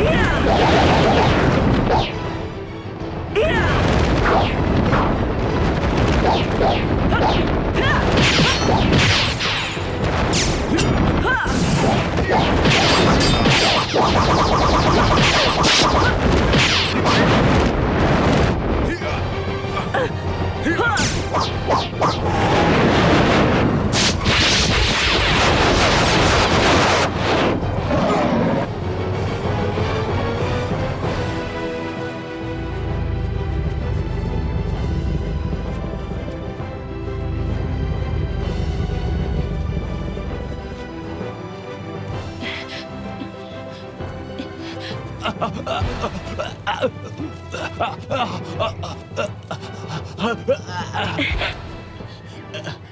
Yeah!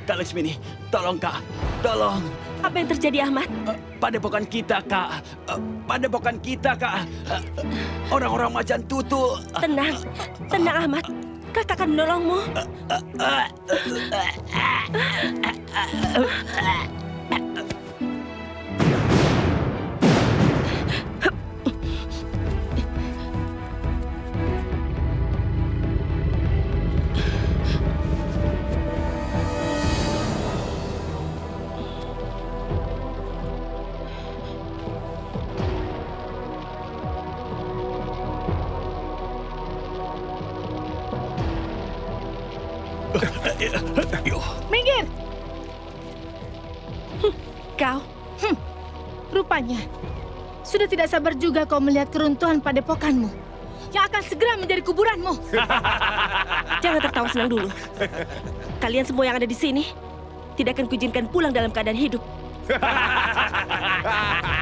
Kak Laksmini, tolong Kak, tolong. Apa yang terjadi, Ahmad? Eh, Padepokan kita, Kak. Eh, Padepokan kita, Kak. Eh, Orang-orang macan tutu. Tenang, tenang, Ahmad. Kakak akan menolongmu. Minggir! Kau, Rupanya, sudah tidak sabar juga kau melihat keruntuhan padepokanmu yang akan segera menjadi kuburanmu. jangan tertawa senang dulu. Kalian semua yang ada di sini tidak akan kuizinkan pulang dalam keadaan hidup.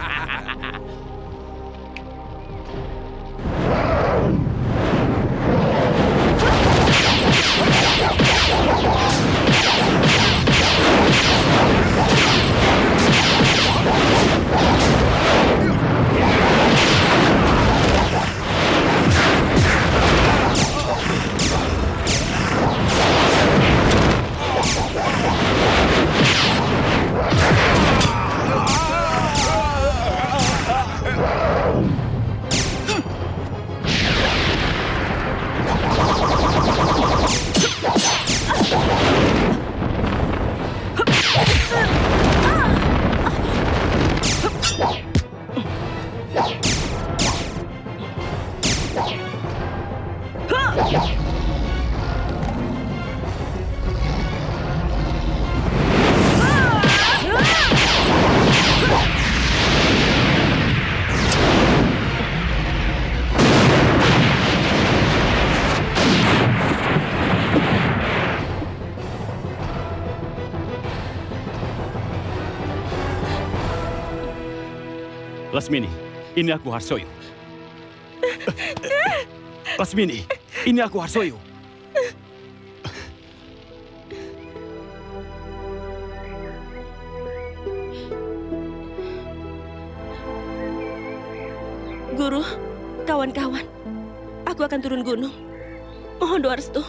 Lasmini, ini aku Harsoyo. Lasmini, ini aku Harsoyo. Guru, kawan-kawan, aku akan turun gunung. Mohon doa restu.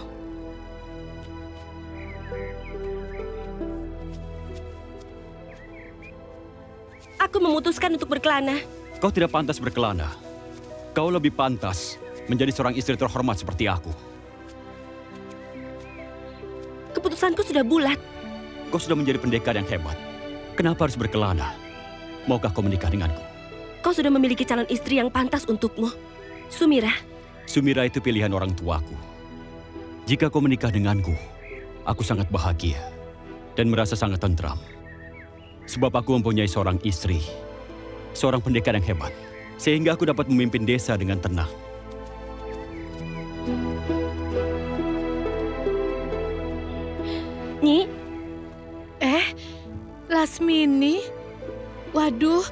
Aku memutuskan untuk berkelana. Kau tidak pantas berkelana. Kau lebih pantas menjadi seorang istri terhormat seperti aku. Keputusanku sudah bulat. Kau sudah menjadi pendekar yang hebat. Kenapa harus berkelana? Maukah kau menikah denganku? Kau sudah memiliki calon istri yang pantas untukmu. Sumira, Sumira itu pilihan orang tuaku. Jika kau menikah denganku, aku sangat bahagia dan merasa sangat tentram. Sebab aku mempunyai seorang istri, seorang pendekar yang hebat, sehingga aku dapat memimpin desa dengan tenang. Nyi, Eh, Lasmini? Waduh,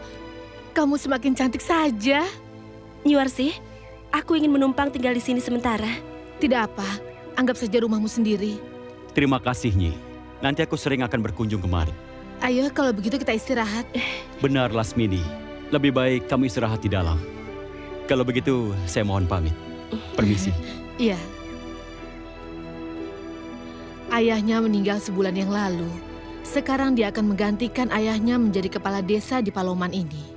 kamu semakin cantik saja. Nyuarsi, aku ingin menumpang tinggal di sini sementara. Tidak apa, anggap saja rumahmu sendiri. Terima kasih, Nyi. Nanti aku sering akan berkunjung kemari. Ayo, kalau begitu kita istirahat. Benar, Lasmini. Lebih baik kamu istirahat di dalam. Kalau begitu, saya mohon pamit. Permisi. Iya. Ayahnya meninggal sebulan yang lalu. Sekarang dia akan menggantikan ayahnya menjadi kepala desa di Paloman ini.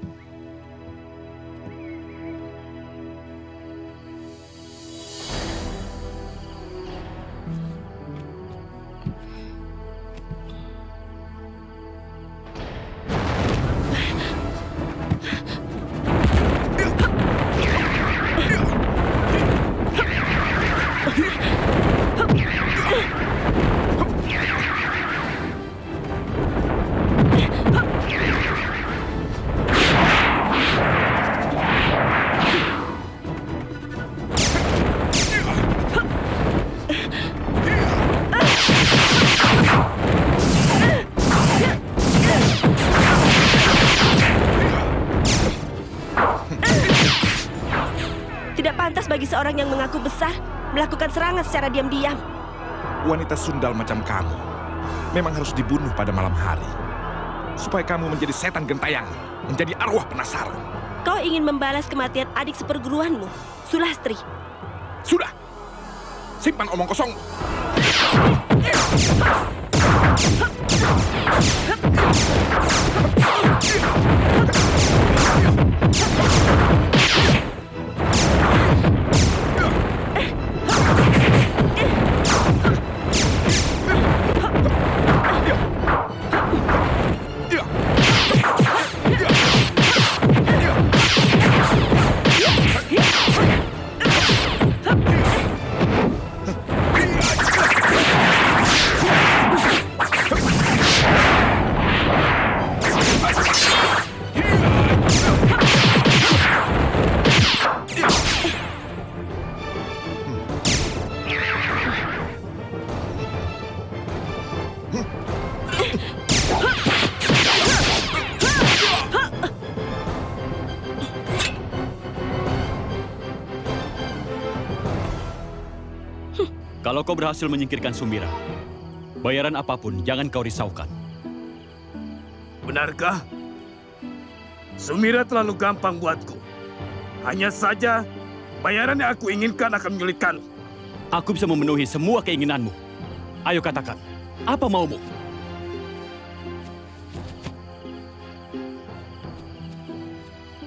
Seorang yang mengaku besar melakukan serangan secara diam-diam. Wanita sundal macam kamu memang harus dibunuh pada malam hari. Supaya kamu menjadi setan gentayangan, menjadi arwah penasaran. Kau ingin membalas kematian adik seperguruanmu, Sulastri. Sudah! Simpan omong kosong. Kalau kau berhasil menyingkirkan Sumira, bayaran apa pun jangan kau risaukan. Benarkah? Sumira terlalu gampang buatku. Hanya saja, bayaran yang aku inginkan akan menyulitkan. Aku bisa memenuhi semua keinginanmu. Ayo katakan, apa maumu?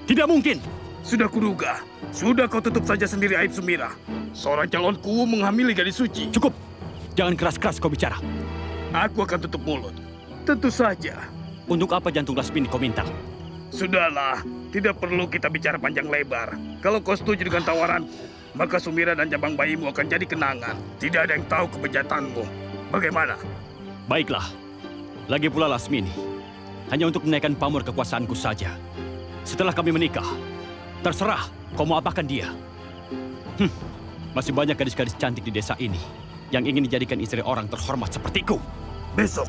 Tidak mungkin. Sudah kuduga. Sudah kau tutup saja sendiri aib Sumira. Seorang calonku menghamili gadis suci. Cukup. Jangan keras-keras kau bicara. Aku akan tutup mulut. Tentu saja. Untuk apa jantung Lasmini kau minta? Sudahlah, tidak perlu kita bicara panjang lebar. Kalau kau setuju dengan tawaranku, maka Sumira dan jabang bayimu akan jadi kenangan. Tidak ada yang tahu kebejatanmu. Bagaimana? Baiklah. Lagi pula Lasmini. Hanya untuk menaikkan pamor kekuasaanku saja. Setelah kami menikah, terserah kau mau apakan dia. Hm, masih banyak gadis-gadis cantik di desa ini yang ingin dijadikan istri orang terhormat sepertiku. Besok,